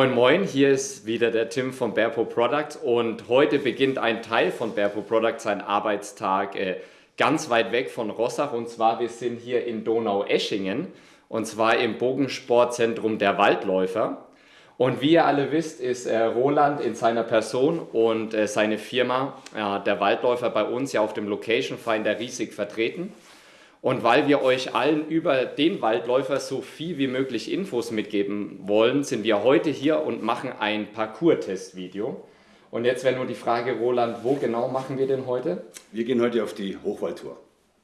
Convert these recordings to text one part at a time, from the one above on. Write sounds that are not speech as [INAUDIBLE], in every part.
Moin Moin, hier ist wieder der Tim von Bearpo Product und heute beginnt ein Teil von Bearpo Product seinen Arbeitstag äh, ganz weit weg von Rossach und zwar wir sind hier in Donau-Eschingen und zwar im Bogensportzentrum der Waldläufer. Und wie ihr alle wisst, ist äh, Roland in seiner Person und äh, seine Firma, äh, der Waldläufer bei uns ja auf dem Location Finder riesig vertreten. Und weil wir euch allen über den Waldläufer so viel wie möglich Infos mitgeben wollen, sind wir heute hier und machen ein Parcours-Test-Video. Und jetzt wäre nur die Frage, Roland, wo genau machen wir denn heute? Wir gehen heute auf die Hochwaldtour.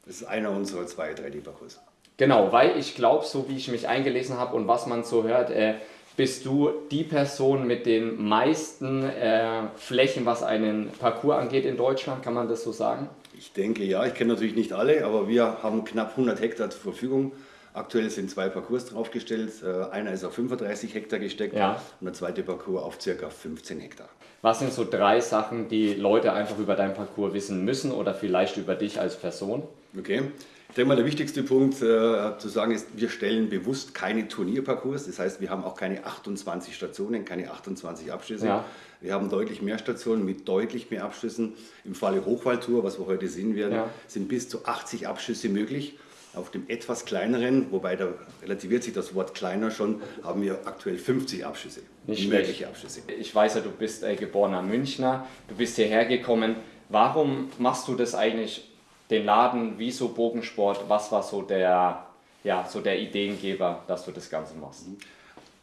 Das ist einer unserer zwei 3D-Parcours. Genau, weil ich glaube, so wie ich mich eingelesen habe und was man so hört, äh, bist du die Person mit den meisten äh, Flächen, was einen Parcours angeht in Deutschland, kann man das so sagen? Ich denke ja, ich kenne natürlich nicht alle, aber wir haben knapp 100 Hektar zur Verfügung. Aktuell sind zwei Parcours draufgestellt. Äh, einer ist auf 35 Hektar gesteckt ja. und der zweite Parcours auf ca. 15 Hektar. Was sind so drei Sachen, die Leute einfach über deinen Parcours wissen müssen oder vielleicht über dich als Person? Okay. Ich denke mal, der wichtigste Punkt äh, zu sagen ist, wir stellen bewusst keine Turnierparcours. Das heißt, wir haben auch keine 28 Stationen, keine 28 Abschüsse. Ja. Wir haben deutlich mehr Stationen mit deutlich mehr Abschüssen. Im Falle Hochwaldtour, was wir heute sehen werden, ja. sind bis zu 80 Abschüsse möglich. Auf dem etwas kleineren, wobei da relativiert sich das Wort kleiner schon, haben wir aktuell 50 Abschüsse. Nicht mögliche Abschüsse. Ich weiß ja, du bist äh, geborener Münchner, du bist hierher gekommen. Warum machst du das eigentlich den Laden, wieso Bogensport, was war so der, ja, so der Ideengeber, dass du das Ganze machst?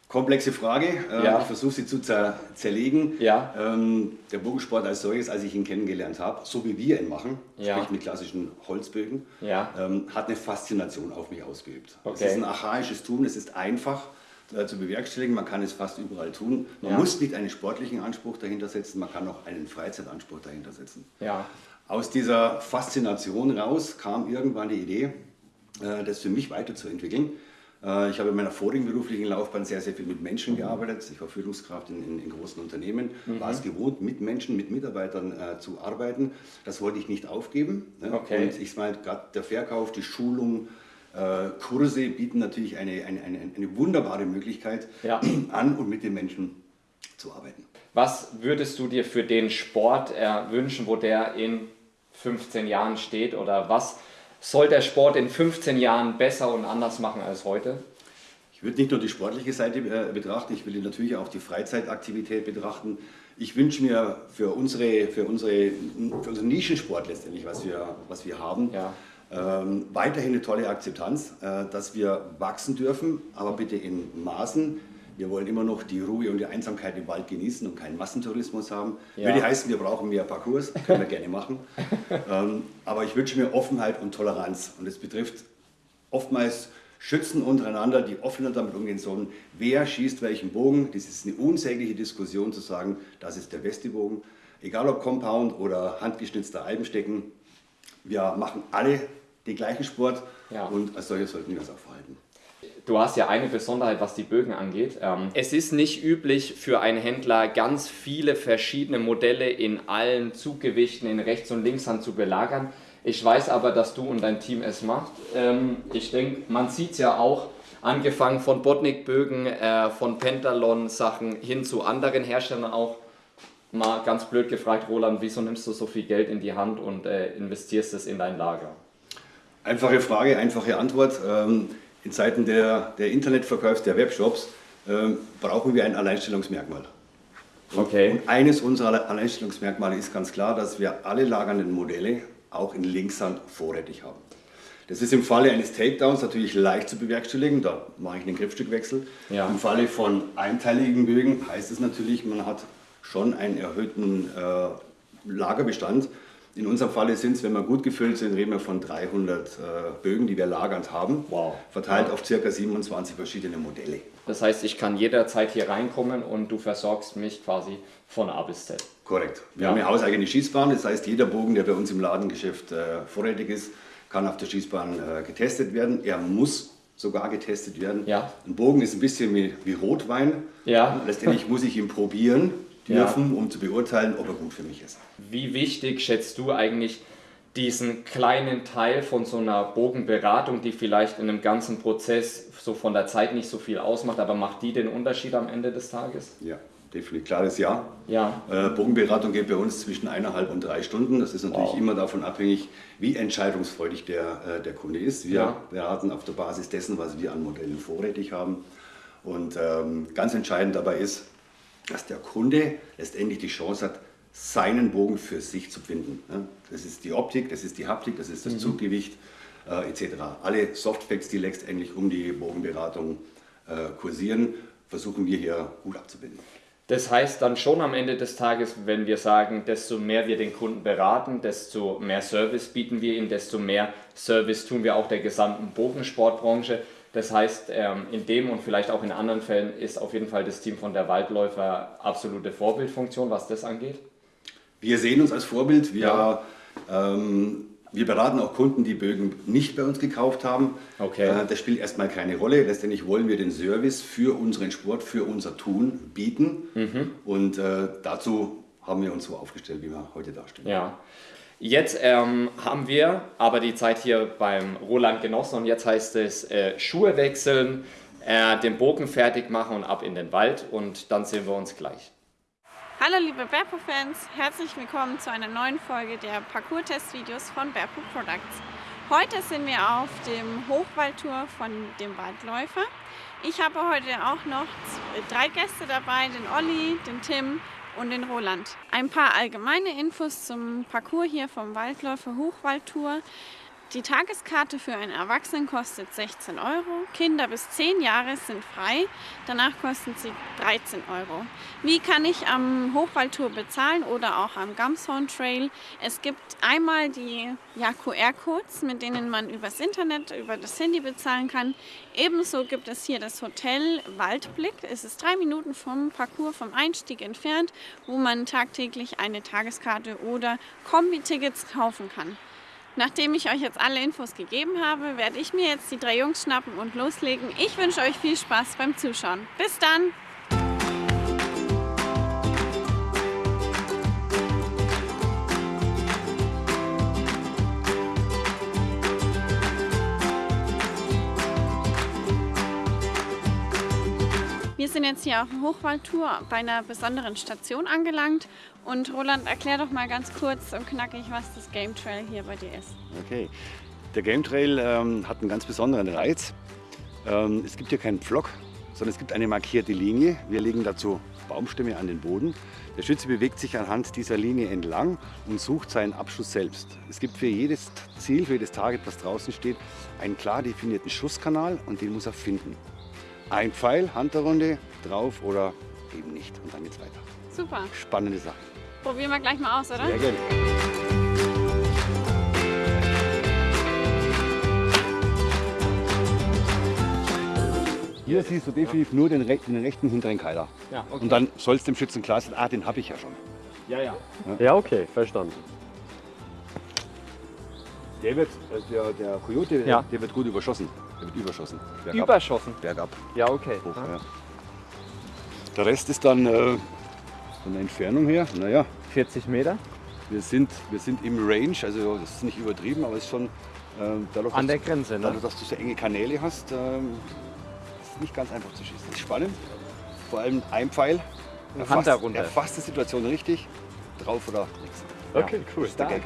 Komplexe Frage, äh, ja. ich versuche sie zu zer zerlegen. Ja. Ähm, der Bogensport als solches, als ich ihn kennengelernt habe, so wie wir ihn machen, ja. sprich mit klassischen Holzbögen, ähm, hat eine Faszination auf mich ausgeübt. Okay. Es ist ein archaisches Tun, es ist einfach äh, zu bewerkstelligen, man kann es fast überall tun. Man muss nicht einen sportlichen Anspruch dahinter setzen, man kann auch einen Freizeitanspruch dahinter setzen. Ja. Aus dieser Faszination raus kam irgendwann die Idee, äh, das für mich weiterzuentwickeln. Äh, ich habe in meiner vorigen beruflichen Laufbahn sehr, sehr viel mit Menschen gearbeitet. Ich war Führungskraft in, in, in großen Unternehmen, mhm. war es gewohnt, mit Menschen, mit Mitarbeitern äh, zu arbeiten. Das wollte ich nicht aufgeben. Ne? Okay. Und ich meine, gerade der Verkauf, die Schulung, Kurse bieten natürlich eine, eine, eine, eine wunderbare Möglichkeit, ja. [CLEARS THROAT] an und mit den Menschen zu arbeiten. Was würdest du dir für den Sport äh, wünschen, wo der in 15 Jahren steht? Oder was soll der Sport in 15 Jahren besser und anders machen als heute? Ich würde nicht nur die sportliche Seite äh, betrachten, ich will natürlich auch die Freizeitaktivität betrachten. Ich wünsche mir für, unsere, für, unsere, für unseren Nischensport letztendlich, was wir, was wir haben, ja. Ähm, weiterhin eine tolle Akzeptanz, äh, dass wir wachsen dürfen, aber bitte in Maßen, wir wollen immer noch die Ruhe und die Einsamkeit im Wald genießen und keinen Massentourismus haben. Ja. Würde heißen, wir brauchen mehr Parcours, können wir gerne machen. [LAUGHS] ähm, aber ich wünsche mir Offenheit und Toleranz. Und es betrifft oftmals Schützen untereinander, die offener damit umgehen sollen. Wer schießt welchen Bogen? Das ist eine unsägliche Diskussion zu sagen, das ist der beste Bogen. Egal ob Compound oder handgeschnitzter Albenstecken, wir machen alle den gleichen Sport ja. und als solche sollten wir das auch verhalten. Du hast ja eine Besonderheit, was die Bögen angeht. Ähm, es ist nicht üblich für einen Händler, ganz viele verschiedene Modelle in allen Zuggewichten in Rechts- und Linkshand zu belagern. Ich weiß aber, dass du und dein Team es macht. Ähm, ich denke, man sieht es ja auch, angefangen von Botnik-Bögen, äh, von Pentalon-Sachen hin zu anderen Herstellern auch. Mal ganz blöd gefragt, Roland, wieso nimmst du so viel Geld in die Hand und äh, investierst es in dein Lager? Einfache Frage, einfache Antwort. Ähm, in Zeiten der, der Internetverkaufs, der Webshops, äh, brauchen wir ein Alleinstellungsmerkmal. Okay. Und eines unserer Alleinstellungsmerkmale ist ganz klar, dass wir alle lagernden Modelle auch in Linkshand vorrätig haben. Das ist im Falle eines Takedowns natürlich leicht zu bewerkstelligen, da mache ich einen Griffstückwechsel. Ja. Im Falle von einteiligen Bögen heißt es natürlich, man hat schon einen erhöhten äh, Lagerbestand, in unserem Falle sind es, wenn wir gut gefüllt sind, reden wir von 300 äh, Bögen, die wir lagernd haben, wow. verteilt auf ca. 27 verschiedene Modelle. Das heißt, ich kann jederzeit hier reinkommen und du versorgst mich quasi von A bis Z. Korrekt. Wir ja. haben eine hauseigene Schießbahn, das heißt, jeder Bogen, der bei uns im Ladengeschäft äh, vorrätig ist, kann auf der Schießbahn äh, getestet werden. Er muss sogar getestet werden. Ja. Ein Bogen ist ein bisschen wie, wie Rotwein. Ja. Letztendlich muss ich ihn probieren dürfen, ja. um zu beurteilen, ob er gut für mich ist. Wie wichtig schätzt du eigentlich diesen kleinen Teil von so einer Bogenberatung, die vielleicht in einem ganzen Prozess so von der Zeit nicht so viel ausmacht, aber macht die den Unterschied am Ende des Tages? Ja, definitiv klares Ja. ja. Äh, Bogenberatung geht bei uns zwischen eineinhalb und drei Stunden. Das ist natürlich wow. immer davon abhängig, wie entscheidungsfreudig der, äh, der Kunde ist. Wir ja. beraten auf der Basis dessen, was wir an Modellen vorrätig haben. Und ähm, ganz entscheidend dabei ist, dass der Kunde letztendlich die Chance hat, seinen Bogen für sich zu finden. Das ist die Optik, das ist die Haptik, das ist das mhm. Zuggewicht äh, etc. Alle Softfacts, die letztendlich um die Bogenberatung äh, kursieren, versuchen wir hier gut abzubilden. Das heißt dann schon am Ende des Tages, wenn wir sagen, desto mehr wir den Kunden beraten, desto mehr Service bieten wir ihm, desto mehr Service tun wir auch der gesamten Bogensportbranche. Das heißt, ähm, in dem und vielleicht auch in anderen Fällen ist auf jeden Fall das Team von der Waldläufer absolute Vorbildfunktion, was das angeht. Wir sehen uns als Vorbild. Wir, ja. ähm, wir beraten auch Kunden, die Bögen nicht bei uns gekauft haben. Okay. Äh, das spielt erstmal keine Rolle. Letztendlich wollen wir den Service für unseren Sport, für unser Tun bieten. Mhm. Und äh, dazu haben wir uns so aufgestellt, wie wir heute dastehen. Ja. Jetzt ähm, haben wir aber die Zeit hier beim Roland genossen und jetzt heißt es äh, Schuhe wechseln, äh, den Bogen fertig machen und ab in den Wald und dann sehen wir uns gleich. Hallo liebe Berpo-Fans, herzlich willkommen zu einer neuen Folge der Parcours-Test-Videos von Berpo Products. Heute sind wir auf dem Hochwaldtour von dem Waldläufer. Ich habe heute auch noch drei Gäste dabei, den Olli, den Tim und den Roland. Ein paar allgemeine Infos zum Parcours hier vom Waldläufer Hochwaldtour. Die Tageskarte für einen Erwachsenen kostet 16 Euro. Kinder bis 10 Jahre sind frei. Danach kosten sie 13 Euro. Wie kann ich am Hochwaldtour bezahlen oder auch am Gamshorn Trail? Es gibt einmal die ja, QR-Codes, mit denen man übers Internet, über das Handy bezahlen kann. Ebenso gibt es hier das Hotel Waldblick. Es ist drei Minuten vom Parcours, vom Einstieg entfernt, wo man tagtäglich eine Tageskarte oder Kombi-Tickets kaufen kann. Nachdem ich euch jetzt alle Infos gegeben habe, werde ich mir jetzt die drei Jungs schnappen und loslegen. Ich wünsche euch viel Spaß beim Zuschauen. Bis dann! Sind jetzt hier auf dem Hochwaldtour bei einer besonderen Station angelangt. Und Roland, erklär doch mal ganz kurz und knackig, was das Game Trail hier bei dir ist. Okay, der Game Trail ähm, hat einen ganz besonderen Reiz. Ähm, es gibt hier keinen Pflock, sondern es gibt eine markierte Linie. Wir legen dazu Baumstämme an den Boden. Der Schütze bewegt sich anhand dieser Linie entlang und sucht seinen Abschuss selbst. Es gibt für jedes Ziel, für jedes Target, was draußen steht, einen klar definierten Schusskanal und den muss er finden. Ein Pfeil, Hand der Runde, drauf oder eben nicht. Und dann geht's weiter. Super. Spannende Sache. Probieren wir gleich mal aus, oder? Sehr gerne. Hier siehst du definitiv nur den, rechten, den rechten hinteren Keiler. Ja, okay. Und dann soll es dem Schützen klar sein, ah, den habe ich ja schon. Ja, ja. Ja, okay, verstanden. Der wird, äh, der, der Coyote, ja. der wird gut überschossen. Der wird überschossen. Bergab. Überschossen? Bergab. Ja, okay. Hoch, ja. Der Rest ist dann äh, von der Entfernung her, naja. 40 Meter? Wir sind, wir sind im Range, also das ist nicht übertrieben, aber es ist schon äh, dadurch, An der dass, Grenze, ne? Dadurch, dass du so enge Kanäle hast, äh, ist nicht ganz einfach zu schießen. Das ist spannend. Vor allem ein Pfeil. Erfasst, erfasst die Situation richtig, drauf oder nichts. Okay, ja, cool. Ist der Gag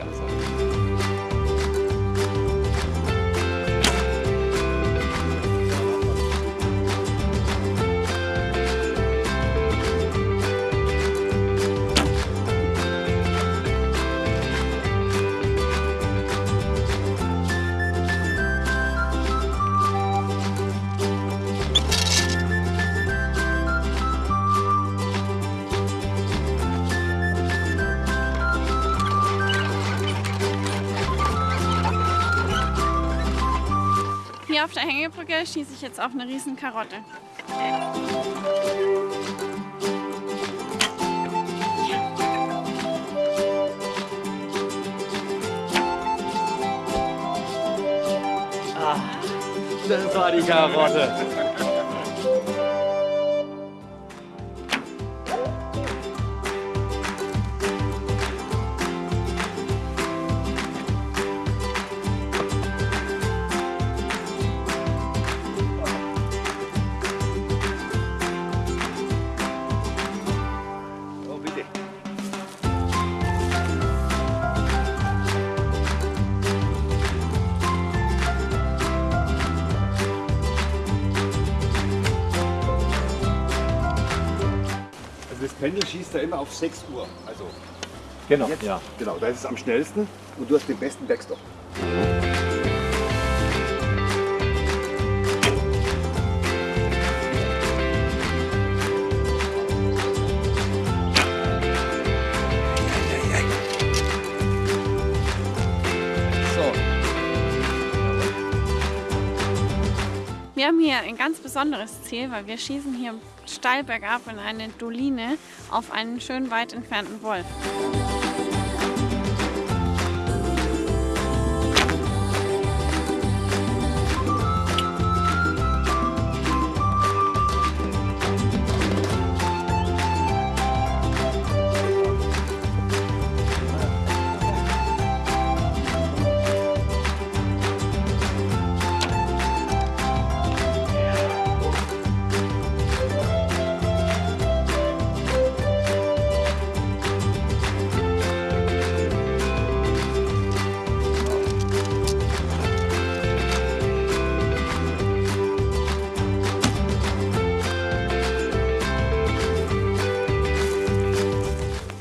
auf der Hängebrücke schieße ich jetzt auf eine riesen Karotte. Ah, das war die Karotte. Schießt da immer auf 6 Uhr. Also genau, jetzt, ja. genau, da ist es am schnellsten und du hast den besten Backstop. Wir haben hier ein ganz besonderes Ziel, weil wir schießen hier steil bergab in eine Doline auf einen schön weit entfernten Wolf.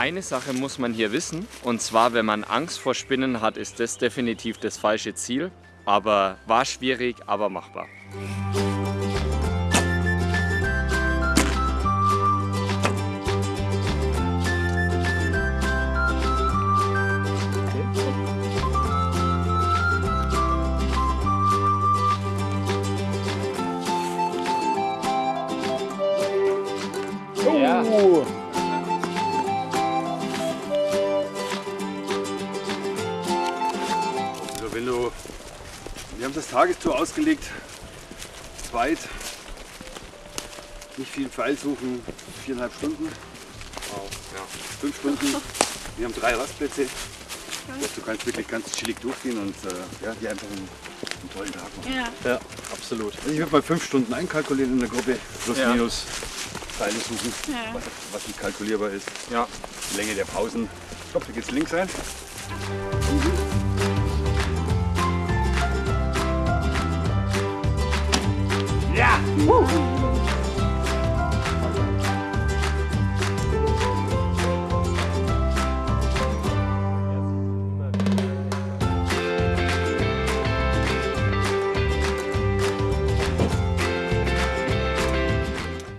Eine Sache muss man hier wissen, und zwar, wenn man Angst vor Spinnen hat, ist das definitiv das falsche Ziel. Aber war schwierig, aber machbar. Tagestour ausgelegt. Zweit. Nicht viel Pfeil suchen, viereinhalb Stunden. Wow, ja. Fünf Stunden. Wir haben drei Rastplätze. Dass du kannst wirklich ganz chillig durchgehen und äh, ja, dir einfach einen, einen, tollen Tag machen. Ja, ja absolut. Also ich würde mal fünf Stunden einkalkulieren in der Gruppe, plus ja. minus Pfeile suchen, ja. was, was, nicht kalkulierbar ist. Ja. Die Länge der Pausen. Ich glaube, da geht es links ein.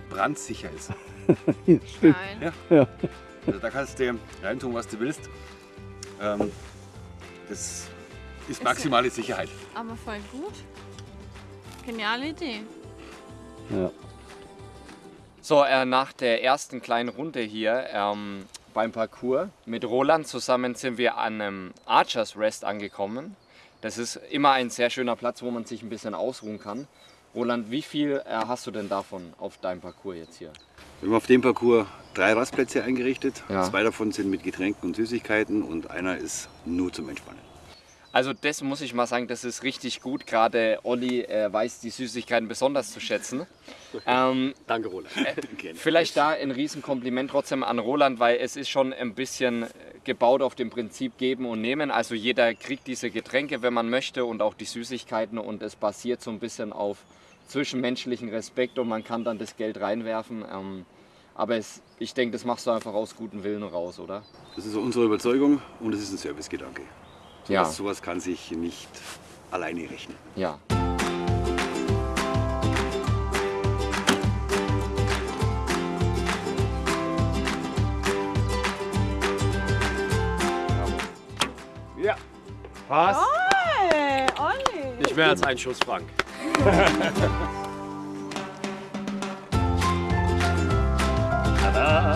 Brandsicher ist. Nein. Ja. ja. Also da kannst du reintun, was du willst. Ähm, das ist maximale Sicherheit. Aber voll gut. Geniale Idee. Ja. So, äh, nach der ersten kleinen Runde hier ähm, beim Parcours mit Roland zusammen sind wir an einem Archers Rest angekommen. Das ist immer ein sehr schöner Platz, wo man sich ein bisschen ausruhen kann. Roland, wie viel äh, hast du denn davon auf deinem Parcours jetzt hier? Wir haben auf dem Parcours drei Rastplätze eingerichtet. Ja. Zwei davon sind mit Getränken und Süßigkeiten und einer ist nur zum Entspannen. Also das muss ich mal sagen, das ist richtig gut. Gerade Olli äh, weiß die Süßigkeiten besonders zu schätzen. [LAUGHS] Ähm, Danke Roland. Äh, [LAUGHS] vielleicht da ein Riesenkompliment trotzdem an Roland, weil es ist schon ein bisschen gebaut auf dem Prinzip geben und nehmen. Also jeder kriegt diese Getränke, wenn man möchte und auch die Süßigkeiten und es basiert so ein bisschen auf zwischenmenschlichen Respekt und man kann dann das Geld reinwerfen. Ähm, aber es, ich denke, das machst du einfach aus gutem Willen raus, oder? Das ist unsere Überzeugung und es ist ein Servicegedanke. Ja. Sowas, sowas kann sich nicht alleine rechnen. Ja. Ja. Passt. Oi, Olli. Nicht mehr als ein Schuss, Frank. [LAUGHS] Tada.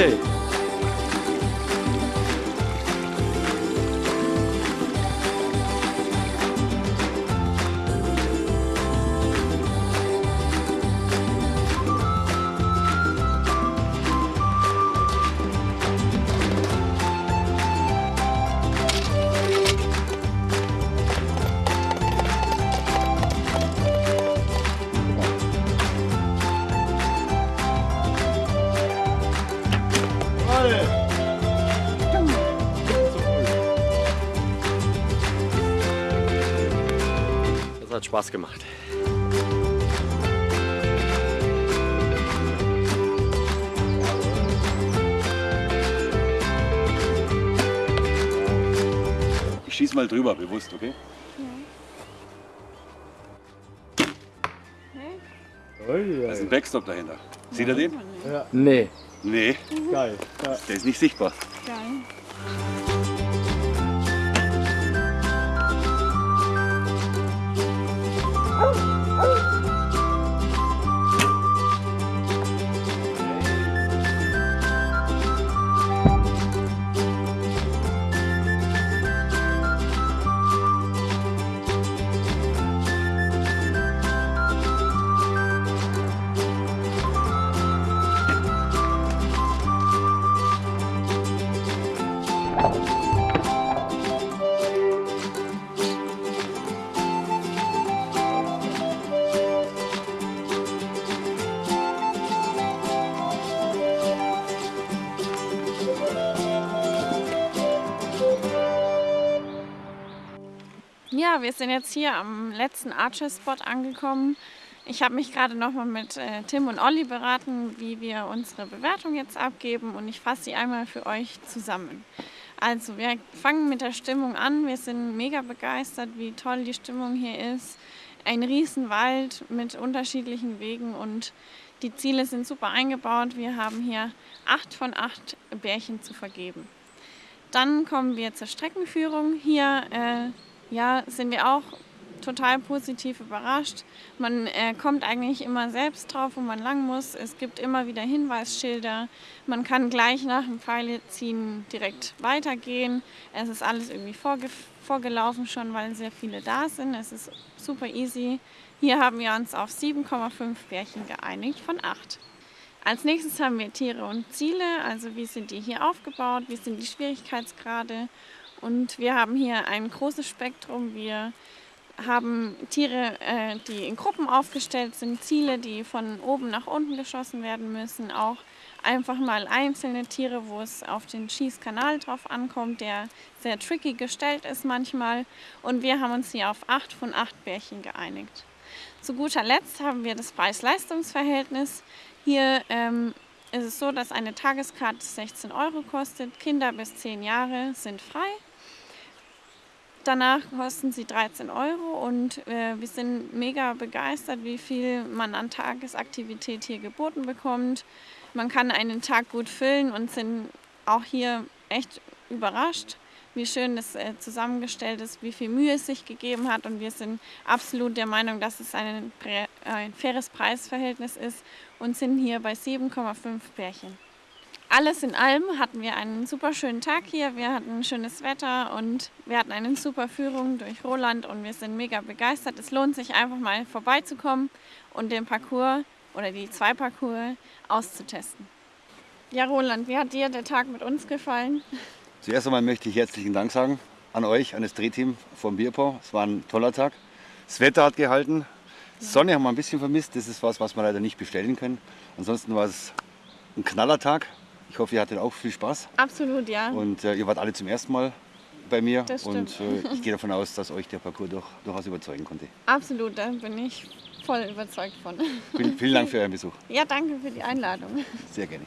Okay. Hat Spaß gemacht. Ich schieße mal drüber, bewusst, okay? Da ist ein Backstop dahinter. Sieht er den? Ja. Nee. Nee. Geil. Ja. Der ist nicht sichtbar. Geil. 어? Ja, wir sind jetzt hier am letzten Archer-Spot angekommen. Ich habe mich gerade nochmal mit äh, Tim und Olli beraten, wie wir unsere Bewertung jetzt abgeben und ich fasse sie einmal für euch zusammen. Also wir fangen mit der Stimmung an. Wir sind mega begeistert, wie toll die Stimmung hier ist. Ein Riesenwald mit unterschiedlichen Wegen und die Ziele sind super eingebaut. Wir haben hier acht von acht Bärchen zu vergeben. Dann kommen wir zur Streckenführung. Hier äh, ja, sind wir auch total positiv überrascht. Man äh, kommt eigentlich immer selbst drauf, wo man lang muss. Es gibt immer wieder Hinweisschilder. Man kann gleich nach dem Pfeileziehen direkt weitergehen. Es ist alles irgendwie vorge vorgelaufen schon, weil sehr viele da sind. Es ist super easy. Hier haben wir uns auf 7,5 Bärchen geeinigt von 8. Als nächstes haben wir Tiere und Ziele, also wie sind die hier aufgebaut, wie sind die Schwierigkeitsgrade und wir haben hier ein großes Spektrum. Wir haben Tiere, äh, die in Gruppen aufgestellt sind, Ziele, die von oben nach unten geschossen werden müssen, auch einfach mal einzelne Tiere, wo es auf den Schießkanal drauf ankommt, der sehr tricky gestellt ist manchmal. Und wir haben uns hier auf 8 von 8 Bärchen geeinigt. Zu guter Letzt haben wir das Preis-Leistungs-Verhältnis. Hier ähm, ist es so, dass eine Tageskarte 16 Euro kostet. Kinder bis 10 Jahre sind frei. Danach kosten sie 13 Euro und äh, wir sind mega begeistert, wie viel man an Tagesaktivität hier geboten bekommt. Man kann einen Tag gut füllen und sind auch hier echt überrascht, wie schön das äh, zusammengestellt ist, wie viel Mühe es sich gegeben hat und wir sind absolut der Meinung, dass es ein, ein faires Preisverhältnis ist und sind hier bei 7,5 Pärchen alles in allem hatten wir einen super schönen Tag hier. Wir hatten schönes Wetter und wir hatten eine super Führung durch Roland und wir sind mega begeistert. Es lohnt sich einfach mal vorbeizukommen und den Parcours oder die zwei Parcours auszutesten. Ja, Roland, wie hat dir der Tag mit uns gefallen? Zuerst einmal möchte ich herzlichen Dank sagen an euch, an das Drehteam vom Bierpau. Es war ein toller Tag. Das Wetter hat gehalten. Sonne haben wir ein bisschen vermisst. Das ist was, was wir leider nicht bestellen können. Ansonsten war es ein knaller Tag. Ich hoffe, ihr hattet auch viel Spaß. Absolut, ja. Und äh, ihr wart alle zum ersten Mal bei mir. Das stimmt. Und äh, [LAUGHS] ich gehe davon aus, dass euch der Parcours durch, durchaus überzeugen konnte. Absolut, da bin ich voll überzeugt von. Vielen, vielen Dank für [LAUGHS] euren Besuch. Ja, danke für die Einladung. Sehr gerne.